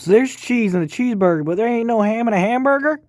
So there's cheese in a cheeseburger, but there ain't no ham in a hamburger?